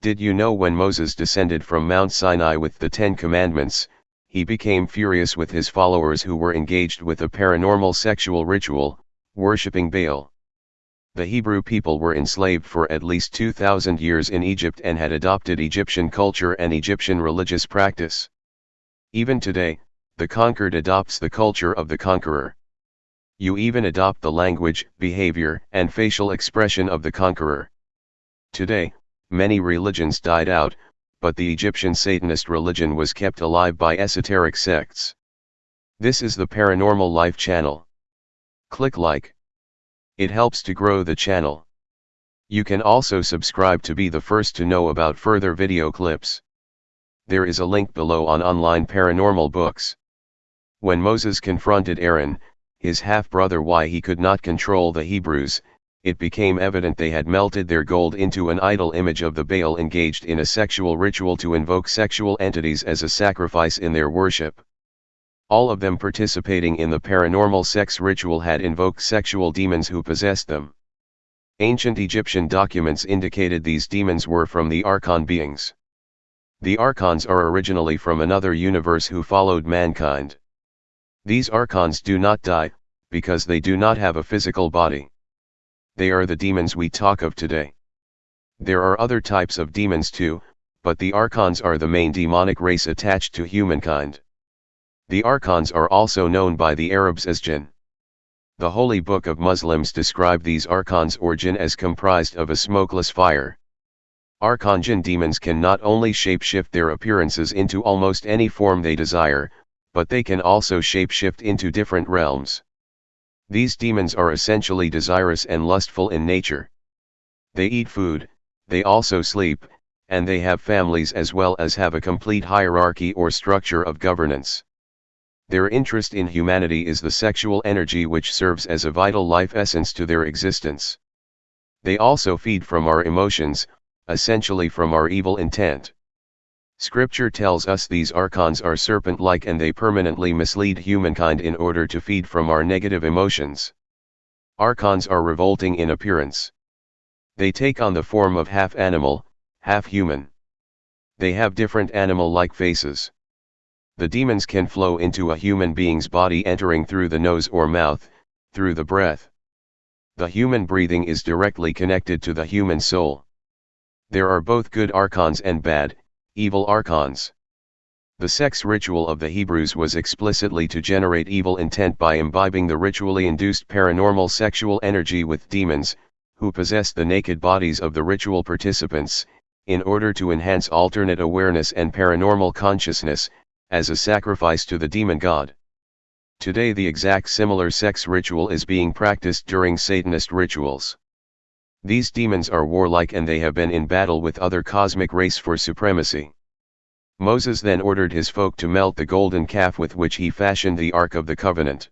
Did you know when Moses descended from Mount Sinai with the Ten Commandments, he became furious with his followers who were engaged with a paranormal sexual ritual, worshipping Baal. The Hebrew people were enslaved for at least 2,000 years in Egypt and had adopted Egyptian culture and Egyptian religious practice. Even today, the conquered adopts the culture of the conqueror. You even adopt the language, behavior, and facial expression of the conqueror. Today, many religions died out, but the Egyptian Satanist religion was kept alive by esoteric sects. This is the Paranormal Life channel. Click like. It helps to grow the channel. You can also subscribe to be the first to know about further video clips. There is a link below on online paranormal books. When Moses confronted Aaron, his half-brother why he could not control the Hebrews, it became evident they had melted their gold into an idol image of the Baal engaged in a sexual ritual to invoke sexual entities as a sacrifice in their worship. All of them participating in the paranormal sex ritual had invoked sexual demons who possessed them. Ancient Egyptian documents indicated these demons were from the Archon beings. The Archons are originally from another universe who followed mankind. These Archons do not die, because they do not have a physical body they are the demons we talk of today. There are other types of demons too, but the Archons are the main demonic race attached to humankind. The Archons are also known by the Arabs as jinn. The Holy Book of Muslims describe these Archons or jinn as comprised of a smokeless fire. Archon jinn demons can not only shapeshift their appearances into almost any form they desire, but they can also shapeshift into different realms. These demons are essentially desirous and lustful in nature. They eat food, they also sleep, and they have families as well as have a complete hierarchy or structure of governance. Their interest in humanity is the sexual energy which serves as a vital life essence to their existence. They also feed from our emotions, essentially from our evil intent. Scripture tells us these archons are serpent-like and they permanently mislead humankind in order to feed from our negative emotions. Archons are revolting in appearance. They take on the form of half animal, half human. They have different animal-like faces. The demons can flow into a human being's body entering through the nose or mouth, through the breath. The human breathing is directly connected to the human soul. There are both good archons and bad, evil archons. The sex ritual of the Hebrews was explicitly to generate evil intent by imbibing the ritually induced paranormal sexual energy with demons, who possessed the naked bodies of the ritual participants, in order to enhance alternate awareness and paranormal consciousness, as a sacrifice to the demon god. Today the exact similar sex ritual is being practiced during Satanist rituals. These demons are warlike and they have been in battle with other cosmic race for supremacy. Moses then ordered his folk to melt the golden calf with which he fashioned the Ark of the Covenant.